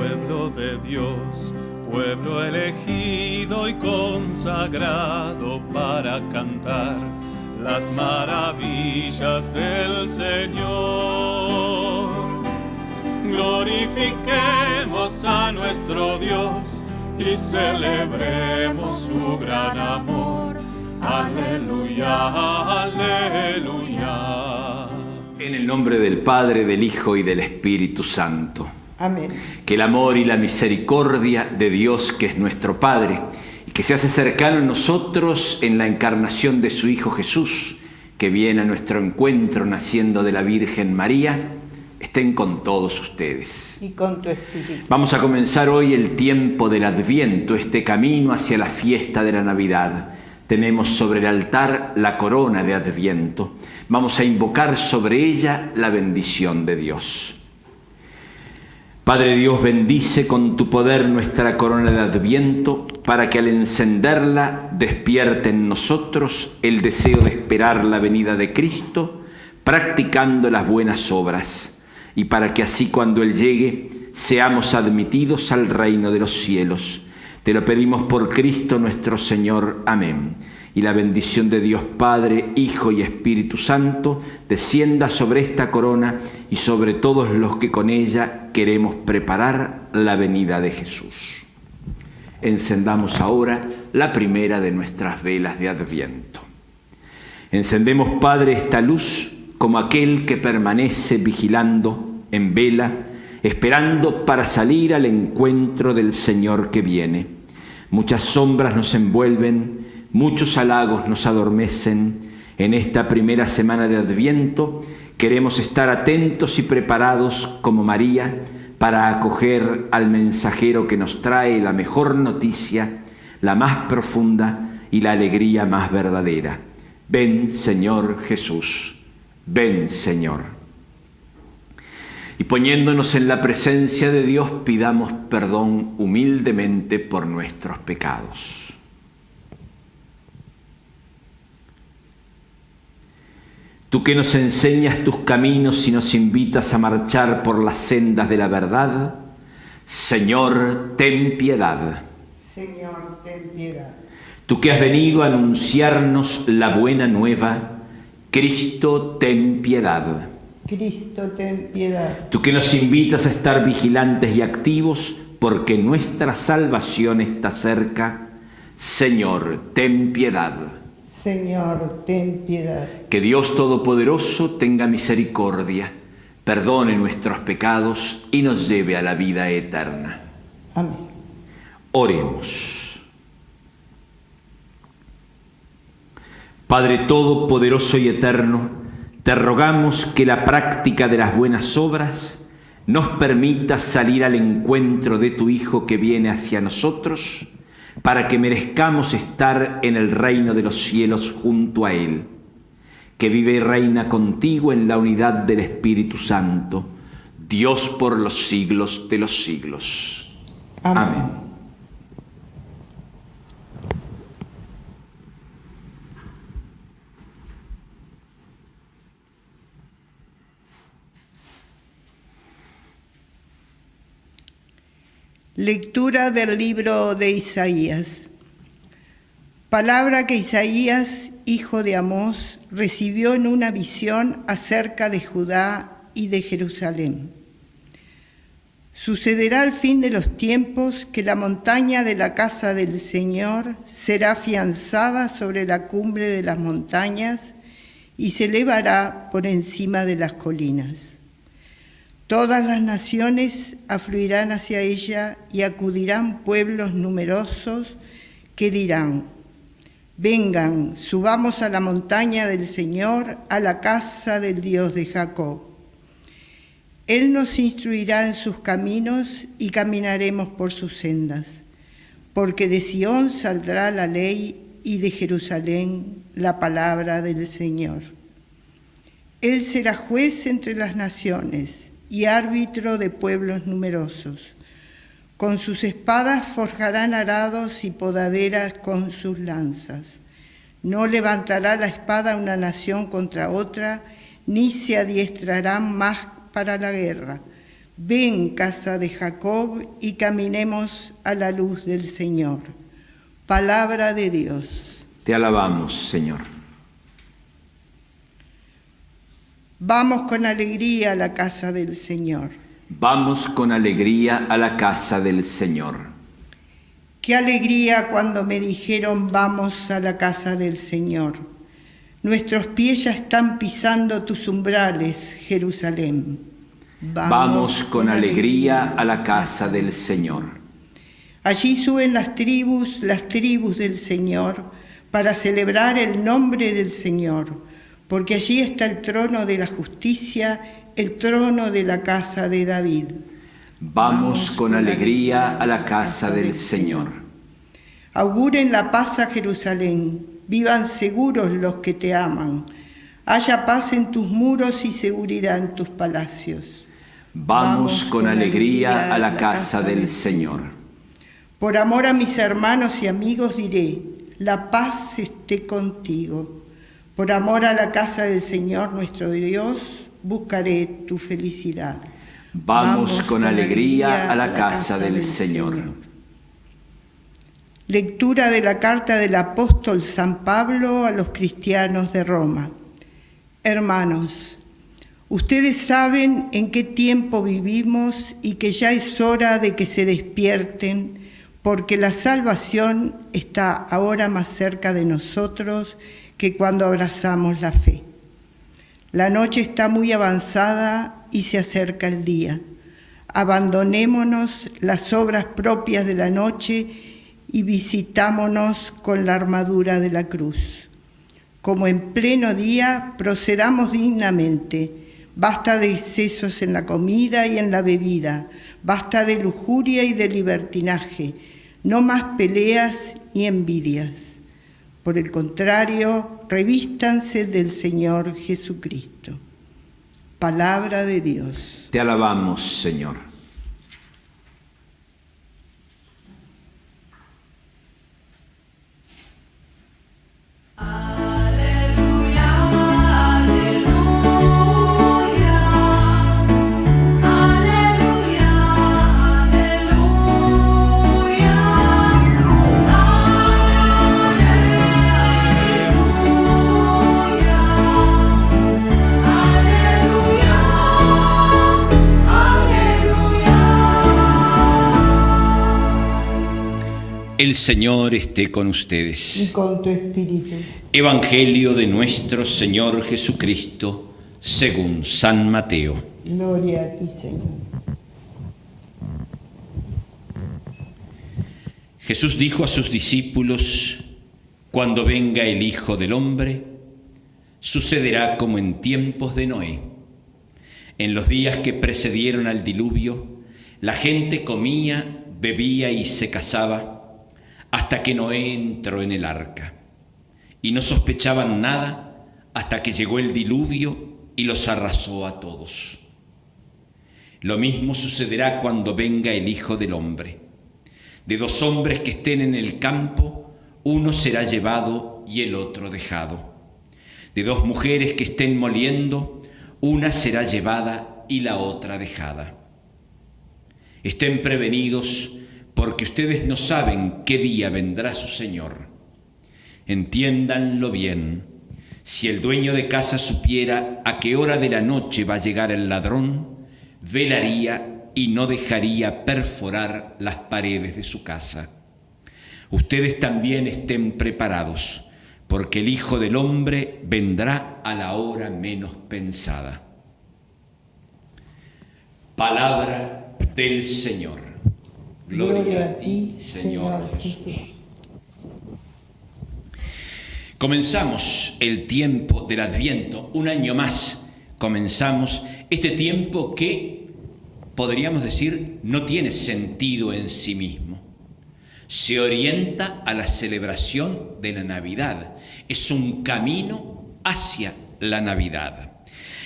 pueblo de Dios, pueblo elegido y consagrado para cantar las maravillas del Señor. Glorifiquemos a nuestro Dios y celebremos su gran amor. Aleluya, aleluya. En el nombre del Padre, del Hijo y del Espíritu Santo. Amén. Que el amor y la misericordia de Dios, que es nuestro Padre, y que se hace cercano a nosotros en la encarnación de su Hijo Jesús, que viene a nuestro encuentro naciendo de la Virgen María, estén con todos ustedes. Y con tu espíritu. Vamos a comenzar hoy el tiempo del Adviento, este camino hacia la fiesta de la Navidad. Tenemos sobre el altar la corona de Adviento. Vamos a invocar sobre ella la bendición de Dios. Padre Dios, bendice con tu poder nuestra corona de Adviento para que al encenderla despierte en nosotros el deseo de esperar la venida de Cristo, practicando las buenas obras, y para que así cuando Él llegue seamos admitidos al reino de los cielos. Te lo pedimos por Cristo nuestro Señor. Amén y la bendición de Dios Padre, Hijo y Espíritu Santo descienda sobre esta corona y sobre todos los que con ella queremos preparar la venida de Jesús. Encendamos ahora la primera de nuestras velas de Adviento. Encendemos, Padre, esta luz como aquel que permanece vigilando en vela, esperando para salir al encuentro del Señor que viene. Muchas sombras nos envuelven, Muchos halagos nos adormecen en esta primera semana de Adviento. Queremos estar atentos y preparados como María para acoger al mensajero que nos trae la mejor noticia, la más profunda y la alegría más verdadera. Ven Señor Jesús, ven Señor. Y poniéndonos en la presencia de Dios, pidamos perdón humildemente por nuestros pecados. Tú que nos enseñas tus caminos y nos invitas a marchar por las sendas de la verdad, Señor, ten piedad. Señor, ten piedad. Tú que has venido a anunciarnos la buena nueva, Cristo, ten piedad. Cristo, ten piedad. Tú que nos invitas a estar vigilantes y activos porque nuestra salvación está cerca, Señor, ten piedad. Señor, ten piedad. Que Dios Todopoderoso tenga misericordia, perdone nuestros pecados y nos lleve a la vida eterna. Amén. Oremos. Padre Todopoderoso y Eterno, te rogamos que la práctica de las buenas obras nos permita salir al encuentro de tu Hijo que viene hacia nosotros para que merezcamos estar en el reino de los cielos junto a Él, que vive y reina contigo en la unidad del Espíritu Santo, Dios por los siglos de los siglos. Amén. Amén. Lectura del libro de Isaías. Palabra que Isaías, hijo de Amós, recibió en una visión acerca de Judá y de Jerusalén. Sucederá al fin de los tiempos que la montaña de la casa del Señor será afianzada sobre la cumbre de las montañas y se elevará por encima de las colinas. Todas las naciones afluirán hacia ella y acudirán pueblos numerosos que dirán, vengan, subamos a la montaña del Señor, a la casa del Dios de Jacob. Él nos instruirá en sus caminos y caminaremos por sus sendas, porque de Sión saldrá la ley y de Jerusalén la palabra del Señor. Él será juez entre las naciones y árbitro de pueblos numerosos. Con sus espadas forjarán arados y podaderas con sus lanzas. No levantará la espada una nación contra otra, ni se adiestrarán más para la guerra. Ven, casa de Jacob, y caminemos a la luz del Señor. Palabra de Dios. Te alabamos, Señor. Vamos con alegría a la casa del Señor. Vamos con alegría a la casa del Señor. Qué alegría cuando me dijeron vamos a la casa del Señor. Nuestros pies ya están pisando tus umbrales, Jerusalén. Vamos, con alegría a la casa del Señor. Allí suben las tribus, las tribus del Señor, para celebrar el nombre del Señor, porque allí está el trono de la justicia, el trono de la casa de David. Vamos, con, alegría a la casa del Señor. Auguren la paz a Jerusalén, vivan seguros los que te aman. Haya paz en tus muros y seguridad en tus palacios. Vamos con alegría a la casa del Señor. Por amor a mis hermanos y amigos diré, la paz esté contigo. Por amor a la casa del Señor nuestro Dios, buscaré tu felicidad. Vamos, con, alegría, a la casa, del, Señor. Lectura de la carta del apóstol San Pablo a los cristianos de Roma. Hermanos, Ustedes saben en qué tiempo vivimos y que ya es hora de que se despierten, porque la salvación está ahora más cerca de nosotros que cuando abrazamos la fe. La noche está muy avanzada y se acerca el día. Abandonémonos las obras propias de la noche y visitámonos con la armadura de la cruz. Como en pleno día, procedamos dignamente Basta de excesos en la comida y en la bebida, basta de lujuria y de libertinaje, no más peleas ni envidias. Por el contrario, revístanse del Señor Jesucristo. Palabra de Dios. Te alabamos, Señor. El Señor esté con ustedes. Y con tu espíritu. Evangelio de nuestro Señor Jesucristo, según San Mateo. Gloria a ti, Señor. Jesús dijo a sus discípulos, cuando venga el Hijo del Hombre, sucederá como en tiempos de Noé. En los días que precedieron al diluvio, la gente comía, bebía y se casaba hasta que Noé entró en el arca. Y no sospechaban nada hasta que llegó el diluvio y los arrasó a todos. Lo mismo sucederá cuando venga el Hijo del Hombre. De dos hombres que estén en el campo, uno será llevado y el otro dejado. De dos mujeres que estén moliendo, una será llevada y la otra dejada. Estén prevenidos porque ustedes no saben qué día vendrá su Señor. Entiéndanlo bien. Si el dueño de casa supiera a qué hora de la noche va a llegar el ladrón, velaría y no dejaría perforar las paredes de su casa. Ustedes también estén preparados, porque el Hijo del Hombre vendrá a la hora menos pensada. Palabra del Señor. Gloria, a ti, Señor Jesús. Comenzamos el tiempo del Adviento, un año más comenzamos este tiempo que, podríamos decir, no tiene sentido en sí mismo. Se orienta a la celebración de la Navidad. Es un camino hacia la Navidad.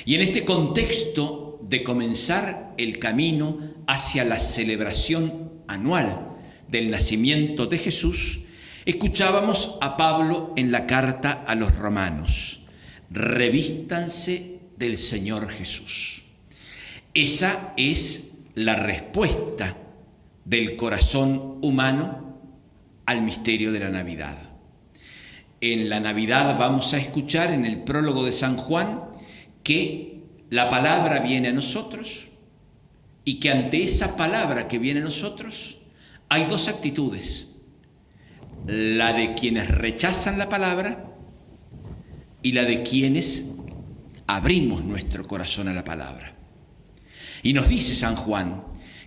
Y en este contexto de comenzar el camino hacia la celebración anual del nacimiento de Jesús, escuchábamos a Pablo en la carta a los romanos, revístanse del Señor Jesús. Esa es la respuesta del corazón humano al misterio de la Navidad. En la Navidad vamos a escuchar en el prólogo de San Juan que la palabra viene a nosotros y que ante esa palabra que viene a nosotros hay dos actitudes. La de quienes rechazan la palabra y la de quienes abrimos nuestro corazón a la palabra. Y nos dice San Juan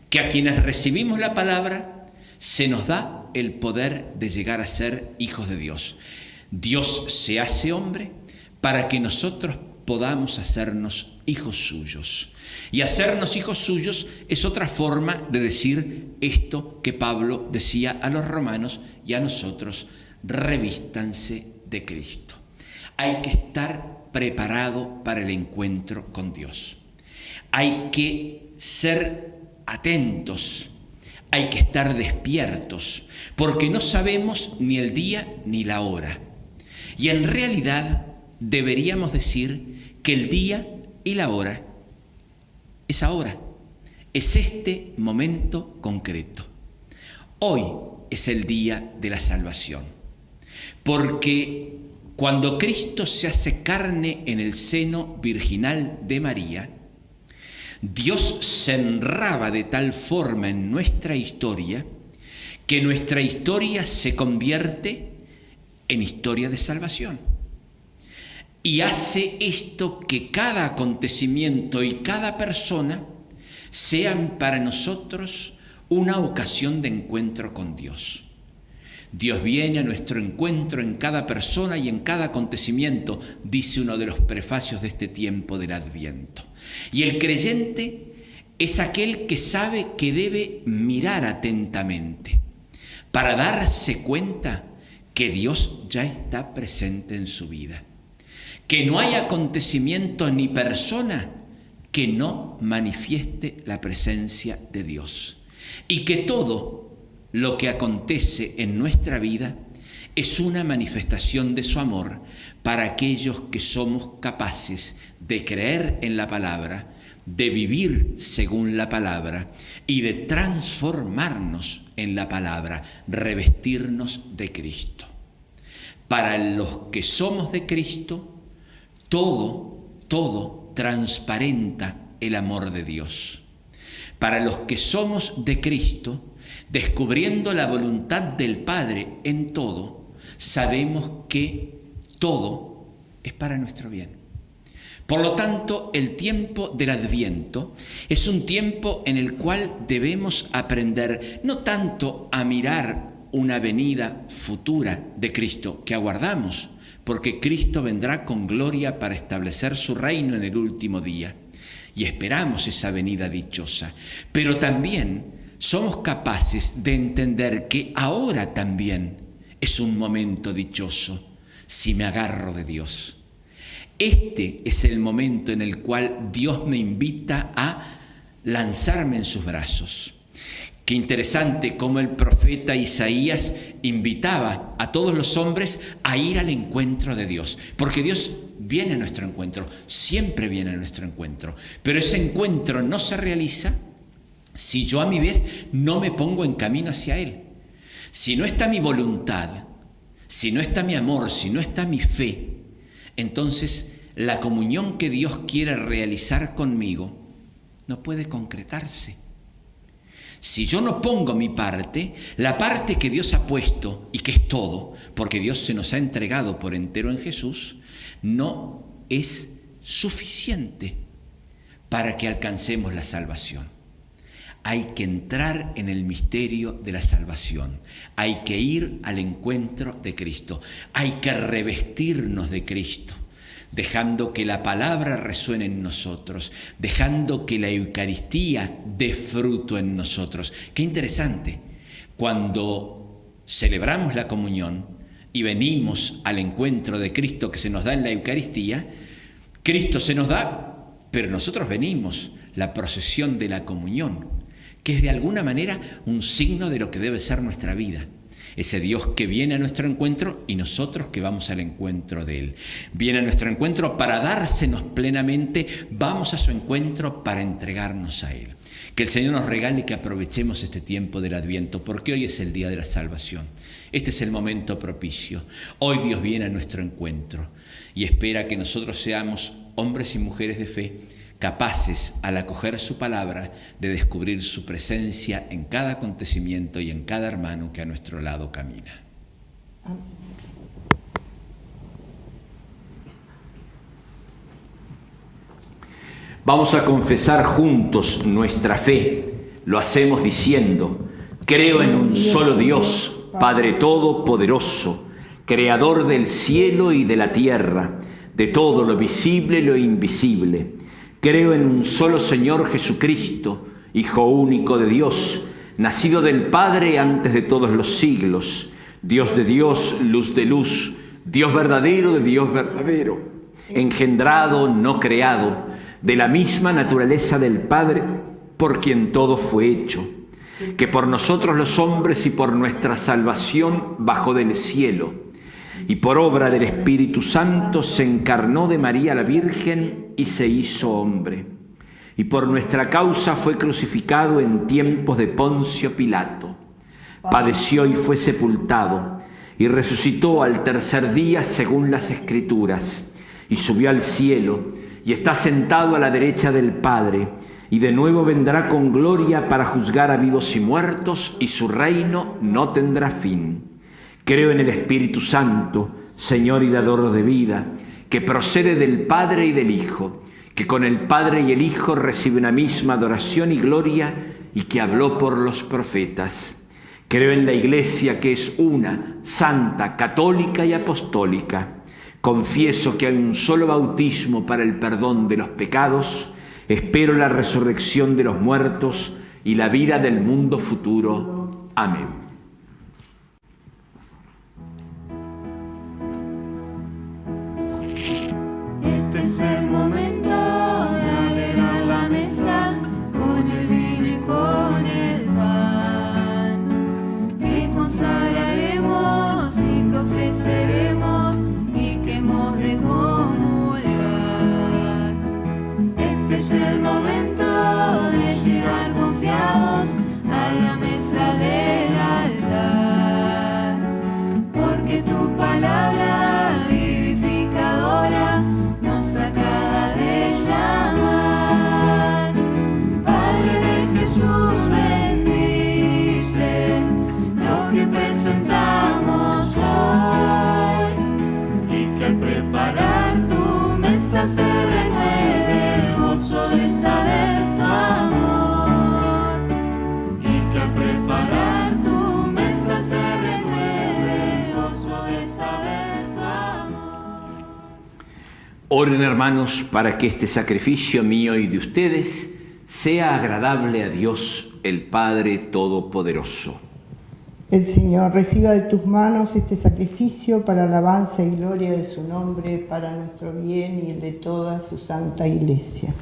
que a quienes recibimos la palabra se nos da el poder de llegar a ser hijos de Dios. Dios se hace hombre para que nosotros podamos hacernos hijos suyos. Y hacernos hijos suyos es otra forma de decir esto que Pablo decía a los romanos y a nosotros, revístanse de Cristo. Hay que estar preparado para el encuentro con Dios. Hay que ser atentos, hay que estar despiertos, porque no sabemos ni el día ni la hora. Y en realidad deberíamos decir que el día y la hora es ahora, es este momento concreto. Hoy es el día de la salvación, porque cuando Cristo se hace carne en el seno virginal de María, Dios se enraba de tal forma en nuestra historia que nuestra historia se convierte en historia de salvación. Y hace esto que cada acontecimiento y cada persona sean para nosotros una ocasión de encuentro con Dios. Dios viene a nuestro encuentro en cada persona y en cada acontecimiento, dice uno de los prefacios de este tiempo del Adviento. Y el creyente es aquel que sabe que debe mirar atentamente para darse cuenta que Dios ya está presente en su vida, que no hay acontecimiento ni persona que no manifieste la presencia de Dios y que todo lo que acontece en nuestra vida es una manifestación de su amor para aquellos que somos capaces de creer en la palabra, de vivir según la palabra y de transformarnos en la palabra, revestirnos de Cristo. Para los que somos de Cristo, todo, todo transparenta el amor de Dios. Para los que somos de Cristo, descubriendo la voluntad del Padre en todo, sabemos que todo es para nuestro bien. Por lo tanto, el tiempo del adviento es un tiempo en el cual debemos aprender no tanto a mirar una venida futura de Cristo que aguardamos, porque Cristo vendrá con gloria para establecer su reino en el último día, y esperamos esa venida dichosa, pero también somos capaces de entender que ahora también es un momento dichoso si me agarro de Dios. Este es el momento en el cual Dios me invita a lanzarme en sus brazos. Qué interesante cómo el profeta Isaías invitaba a todos los hombres a ir al encuentro de Dios, porque Dios viene a nuestro encuentro, siempre viene a nuestro encuentro, pero ese encuentro no se realiza si yo a mi vez no me pongo en camino hacia Él. Si no está mi voluntad, si no está mi amor, si no está mi fe, entonces la comunión que Dios quiere realizar conmigo no puede concretarse. Si yo no pongo mi parte, la parte que Dios ha puesto y que es todo, porque Dios se nos ha entregado por entero en Jesús, no es suficiente para que alcancemos la salvación. Hay que entrar en el misterio de la salvación. Hay que ir al encuentro de Cristo. Hay que revestirnos de Cristo, dejando que la palabra resuene en nosotros, dejando que la Eucaristía dé fruto en nosotros. Qué interesante. Cuando celebramos la comunión y venimos al encuentro de Cristo que se nos da en la Eucaristía, Cristo se nos da, pero nosotros venimos, la procesión de la comunión que es de alguna manera un signo de lo que debe ser nuestra vida. Ese Dios que viene a nuestro encuentro y nosotros que vamos al encuentro de Él. Viene a nuestro encuentro para dársenos plenamente, vamos a su encuentro para entregarnos a Él. Que el Señor nos regale que aprovechemos este tiempo del Adviento, porque hoy es el día de la salvación. Este es el momento propicio. Hoy Dios viene a nuestro encuentro y espera que nosotros seamos hombres y mujeres de fe capaces al acoger su palabra de descubrir su presencia en cada acontecimiento y en cada hermano que a nuestro lado camina. Vamos a confesar juntos nuestra fe. Lo hacemos diciendo, creo en un solo Dios, Padre Todopoderoso, Creador del cielo y de la tierra, de todo lo visible y lo invisible. Creo en un solo Señor Jesucristo, Hijo único de Dios, nacido del Padre antes de todos los siglos, Dios de Dios, luz de luz, Dios verdadero de Dios verdadero, engendrado, no creado, de la misma naturaleza del Padre, por quien todo fue hecho, que por nosotros los hombres y por nuestra salvación bajó del cielo, y por obra del Espíritu Santo se encarnó de María la Virgen y se hizo hombre, y por nuestra causa fue crucificado en tiempos de Poncio Pilato, padeció y fue sepultado, y resucitó al tercer día según las Escrituras, y subió al cielo, y está sentado a la derecha del Padre, y de nuevo vendrá con gloria para juzgar a vivos y muertos, y su reino no tendrá fin. Creo en el Espíritu Santo, Señor y dador de vida, que procede del Padre y del Hijo, que con el Padre y el Hijo recibe una misma adoración y gloria, y que habló por los profetas. Creo en la Iglesia que es una, santa, católica y apostólica Confieso que hay un solo bautismo para el perdón de los pecados, espero la resurrección de los muertos y la vida del mundo futuro. Amén. Oren hermanos para que este sacrificio mío y de ustedes sea agradable a Dios el Padre Todopoderoso. El Señor reciba de tus manos este sacrificio para alabanza y gloria de su nombre, para nuestro bien y el de toda su santa iglesia.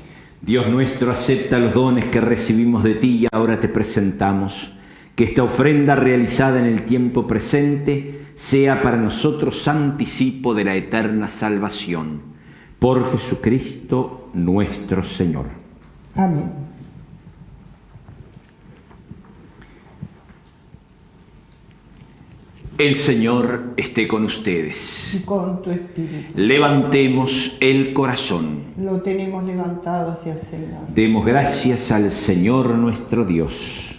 Dios nuestro, acepta los dones que recibimos de ti y ahora te presentamos. Que esta ofrenda realizada en el tiempo presente sea para nosotros anticipo de la eterna salvación por Jesucristo nuestro Señor. Amén. El Señor esté con ustedes. Y con tu espíritu. Levantemos el corazón. Lo tenemos levantado hacia el Señor. Demos gracias al Señor nuestro Dios.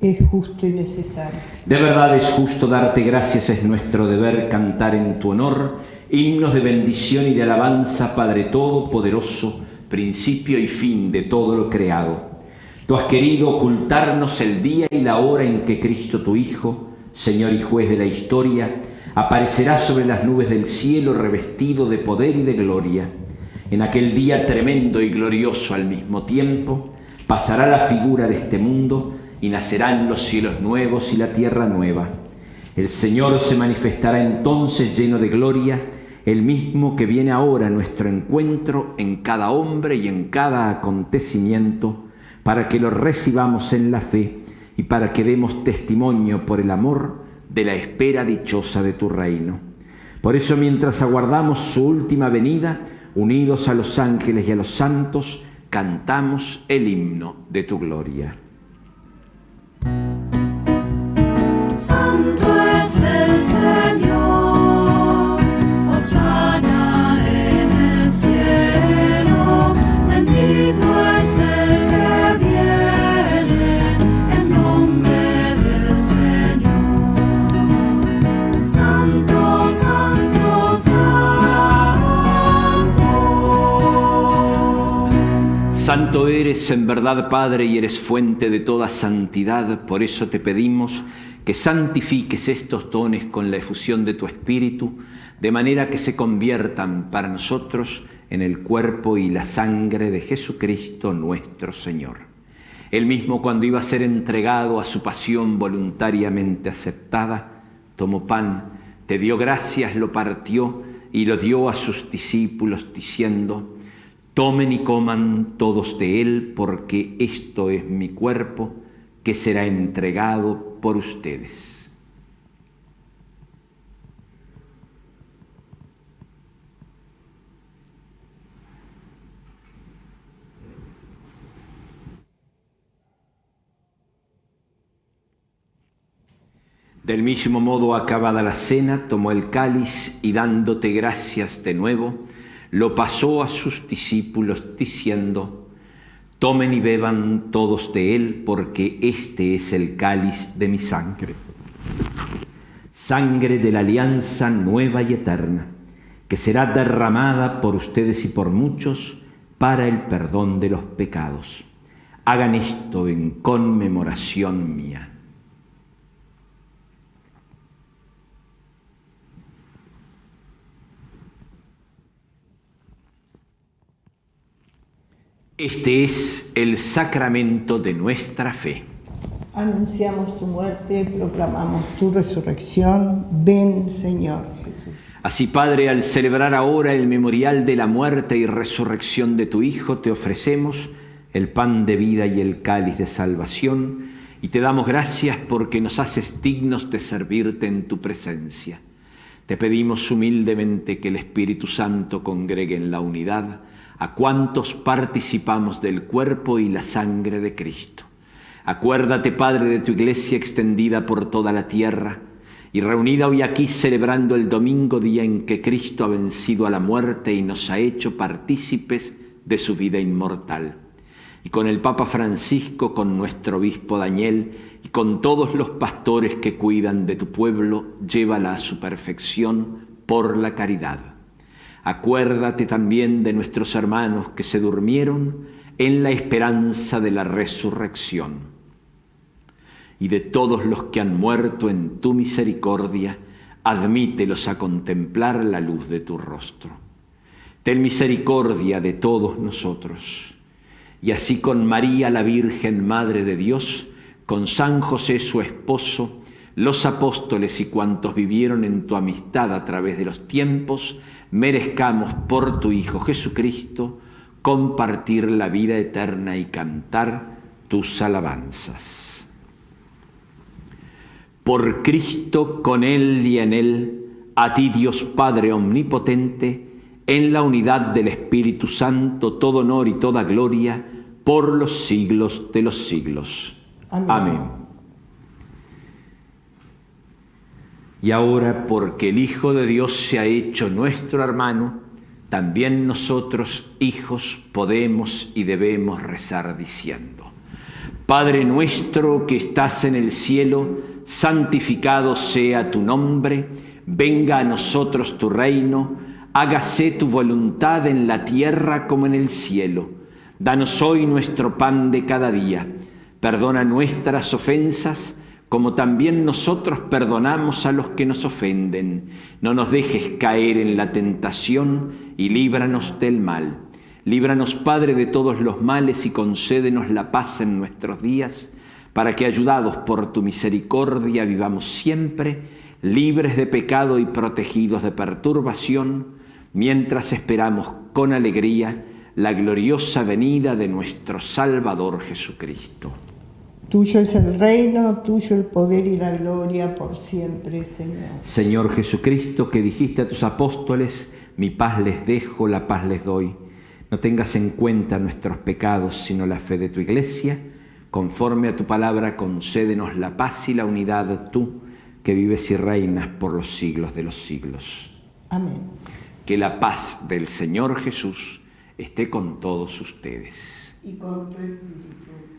Es justo y necesario. De verdad es justo darte gracias, es nuestro deber cantar en tu honor himnos de bendición y de alabanza, Padre Todopoderoso, principio y fin de todo lo creado. Tú has querido ocultarnos el día y la hora en que Cristo tu Hijo, Señor y juez de la historia, aparecerá sobre las nubes del cielo revestido de poder y de gloria. En aquel día tremendo y glorioso al mismo tiempo, pasará la figura de este mundo y nacerán los cielos nuevos y la tierra nueva. El Señor se manifestará entonces lleno de gloria, el mismo que viene ahora a nuestro encuentro en cada hombre y en cada acontecimiento, para que lo recibamos en la fe y para que demos testimonio por el amor de la espera dichosa de tu reino. Por eso mientras aguardamos su última venida, unidos a los ángeles y a los santos, cantamos el himno de tu gloria. Santo es el Señor, Eres en verdad, Padre, y eres fuente de toda santidad. Por eso te pedimos que santifiques estos dones con la efusión de tu Espíritu, de manera que se conviertan para nosotros en el cuerpo y la sangre de Jesucristo nuestro Señor. Él mismo cuando iba a ser entregado a su pasión voluntariamente aceptada, tomó pan, te dio gracias, lo partió y lo dio a sus discípulos diciendo, tomen y coman todos de él, porque esto es mi cuerpo que será entregado por ustedes. Del mismo modo, acabada la cena, tomó el cáliz y dándote gracias de nuevo, lo pasó a sus discípulos diciendo, Tomen y beban todos de él, porque este es el cáliz de mi sangre. Sangre de la alianza nueva y eterna, que será derramada por ustedes y por muchos para el perdón de los pecados. Hagan esto en conmemoración mía. Este es el sacramento de nuestra fe. Anunciamos tu muerte, proclamamos tu resurrección. Ven, Señor Jesús. Así, Padre, al celebrar ahora el memorial de la muerte y resurrección de tu Hijo, te ofrecemos el pan de vida y el cáliz de salvación, y te damos gracias porque nos haces dignos de servirte en tu presencia. Te pedimos humildemente que el Espíritu Santo congregue en la unidad a cuantos participamos del cuerpo y la sangre de Cristo. Acuérdate, Padre, de tu iglesia extendida por toda la tierra y reunida hoy aquí celebrando el domingo día en que Cristo ha vencido a la muerte y nos ha hecho partícipes de su vida inmortal. Y con el Papa Francisco, con nuestro obispo Daniel y con todos los pastores que cuidan de tu pueblo, llévala a su perfección por la caridad. Acuérdate también de nuestros hermanos que se durmieron en la esperanza de la resurrección y de todos los que han muerto en tu misericordia, admítelos a contemplar la luz de tu rostro. Ten misericordia de todos nosotros. Y así con María la Virgen, Madre de Dios, con San José su esposo, los apóstoles y cuantos vivieron en tu amistad a través de los tiempos, merezcamos por tu Hijo Jesucristo compartir la vida eterna y cantar tus alabanzas. Por Cristo, con Él y en Él, a ti Dios Padre Omnipotente, en la unidad del Espíritu Santo, todo honor y toda gloria, por los siglos de los siglos. Amén. Amén. Y ahora, porque el Hijo de Dios se ha hecho nuestro hermano, también nosotros, hijos, podemos y debemos rezar diciendo, Padre nuestro que estás en el cielo, santificado sea tu nombre, venga a nosotros tu reino, hágase tu voluntad en la tierra como en el cielo. Danos hoy nuestro pan de cada día, perdona nuestras ofensas, como también nosotros perdonamos a los que nos ofenden. No nos dejes caer en la tentación y líbranos del mal. Líbranos, Padre, de todos los males y concédenos la paz en nuestros días, para que, ayudados por tu misericordia, vivamos siempre libres de pecado y protegidos de perturbación, mientras esperamos con alegría la gloriosa venida de nuestro Salvador Jesucristo. Tuyo es el reino, tuyo el poder y la gloria por siempre, Señor. Señor Jesucristo, que dijiste a tus apóstoles, mi paz les dejo, la paz les doy. No tengas en cuenta nuestros pecados, sino la fe de tu iglesia. Conforme a tu palabra, concédenos la paz y la unidad, tú que vives y reinas por los siglos de los siglos. Amén. Que la paz del Señor Jesús esté con todos ustedes. Y con tu espíritu.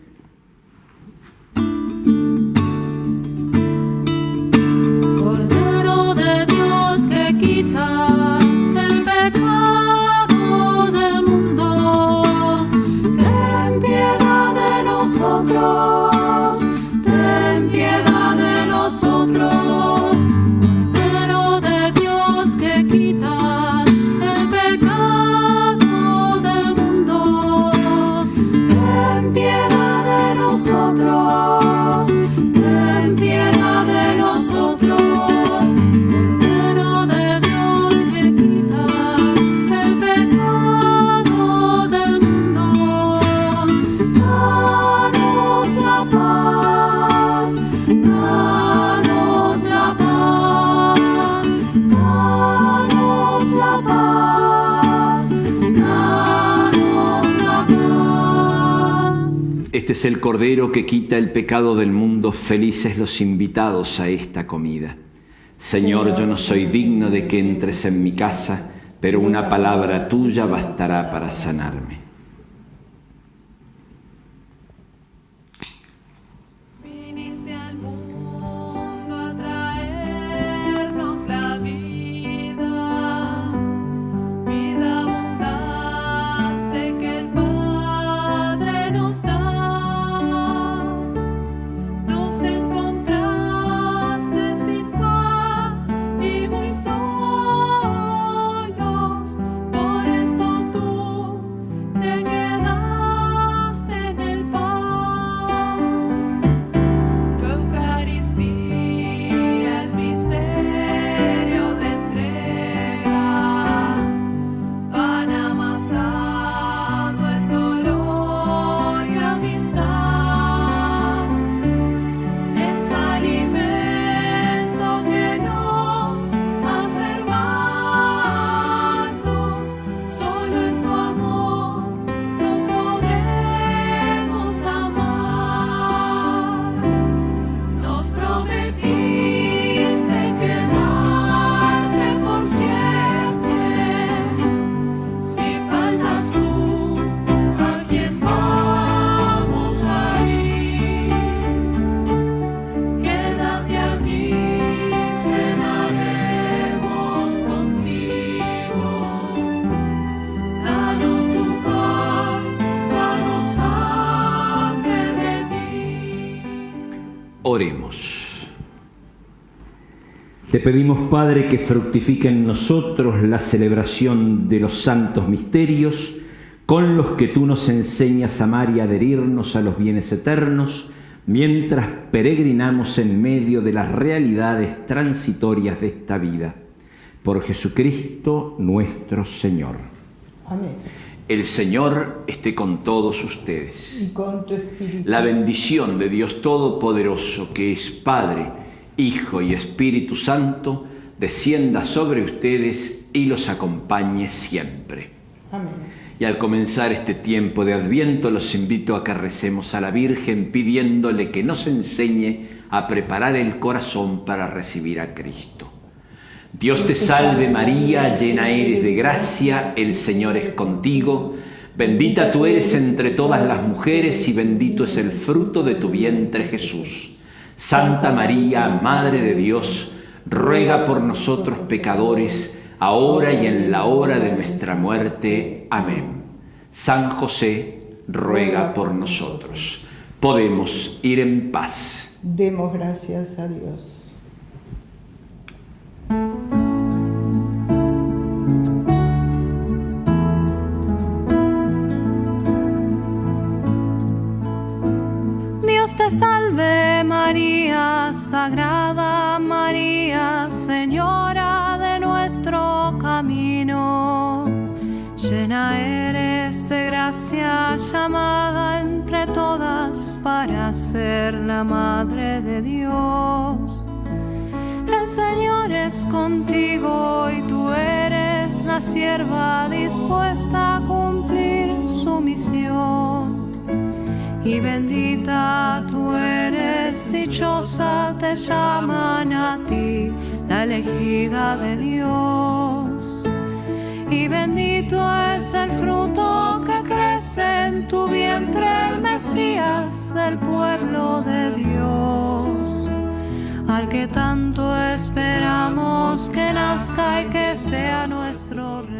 Cordero de Dios que quitas el pecado es el Cordero que quita el pecado del mundo. Felices los invitados a esta comida. Señor, yo no soy digno de que entres en mi casa, pero una palabra tuya bastará para sanarme. Pedimos, Padre, que fructifique en nosotros la celebración de los santos misterios, con los que tú nos enseñas a amar y adherirnos a los bienes eternos, mientras peregrinamos en medio de las realidades transitorias de esta vida. Por Jesucristo nuestro Señor. Amén. El Señor esté con todos ustedes. Y con tu espíritu. La bendición de Dios Todopoderoso, que es Padre, Hijo y Espíritu Santo, descienda sobre ustedes y los acompañe siempre. Amén. Y al comenzar este tiempo de Adviento, los invito a que recemos a la Virgen pidiéndole que nos enseñe a preparar el corazón para recibir a Cristo. Dios te salve María, llena eres de gracia, el Señor es contigo. Bendita tú eres entre todas las mujeres y bendito es el fruto de tu vientre Jesús. Santa María, Madre de Dios, ruega por nosotros pecadores, ahora y en la hora de nuestra muerte. Amén. San José, ruega por nosotros. Podemos ir en paz. Demos gracias a Dios. Te salve María, Sagrada María, Señora de nuestro camino. Llena eres de gracia, llamada entre todas para ser la Madre de Dios. El Señor es contigo y tú eres la sierva dispuesta a cumplir su misión. Y bendita tú eres, dichosa te llaman a ti, la elegida de Dios. Y bendito es el fruto que crece en tu vientre, el Mesías del pueblo de Dios al que tanto esperamos que nazca y que sea nuestro rey.